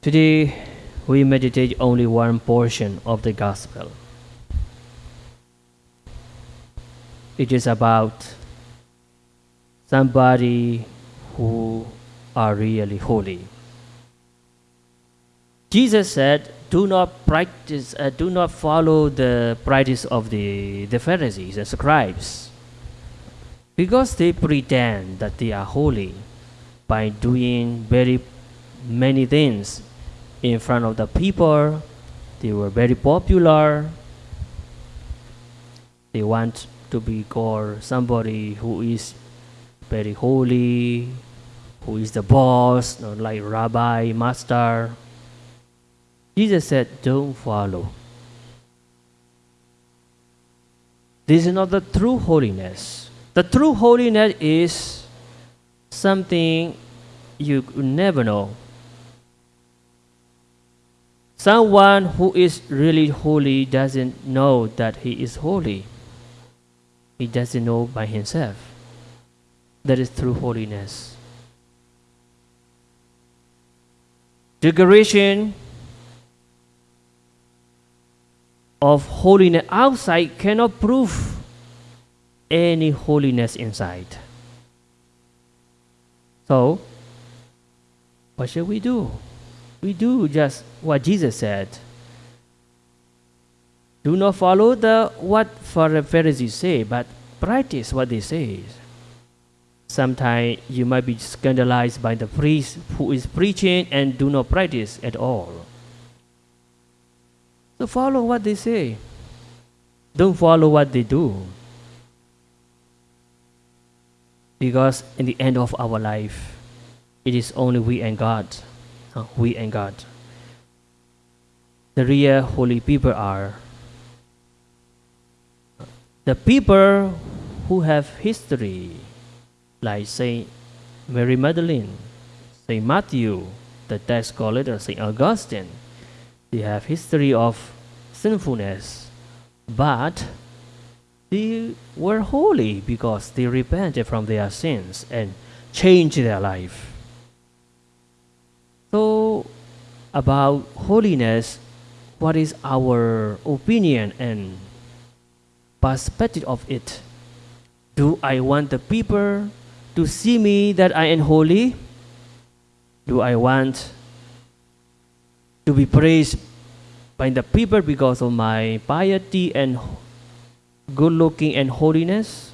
Today, we meditate only one portion of the Gospel. It is about somebody who are really holy. Jesus said, "Do not practice, uh, do not follow the practice of the, the Pharisees and scribes, because they pretend that they are holy by doing very many things in front of the people. They were very popular. They want to be called somebody who is very holy, who is the boss, not like rabbi, master. Jesus said, Don't follow. This is not the true holiness. The true holiness is something you never know. Someone who is really holy doesn't know that he is holy. He doesn't know by himself. That is through holiness. Declaration of holiness outside cannot prove any holiness inside. So, what should we do? We do just what Jesus said. Do not follow the what for the Pharisees say, but practice what they say. Sometimes you might be scandalized by the priest who is preaching and do not practice at all. So follow what they say. Don't follow what they do. Because in the end of our life, it is only we and God. Uh, we and God. The real holy people are the people who have history, like Saint Mary Magdalene, Saint Matthew, the tax scholar, Saint Augustine. They have history of sinfulness, but they were holy because they repented from their sins and changed their life. So, about holiness, what is our opinion and perspective of it? Do I want the people to see me that I am holy? Do I want to be praised by the people because of my piety and good looking and holiness?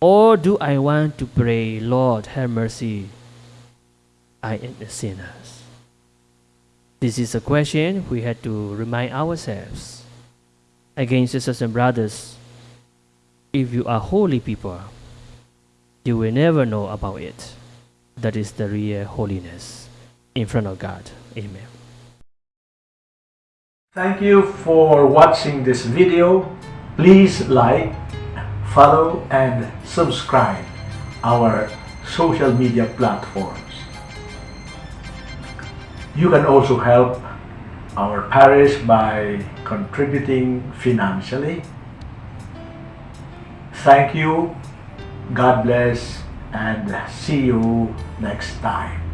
Or do I want to pray, Lord, have mercy? I am a sinner. This is a question we had to remind ourselves. Again, sisters and brothers, if you are holy people, you will never know about it. That is the real holiness in front of God. Amen. Thank you for watching this video. Please like, follow and subscribe our social media platforms. You can also help our parish by contributing financially. Thank you, God bless, and see you next time.